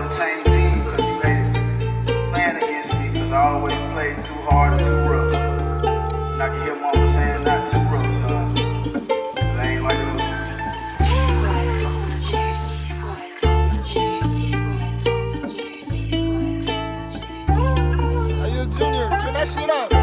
on the same team because you hated playing against me because I always played too hard and too rough. And I can hear mama saying, not too rough, son. Junior, turn that shit up.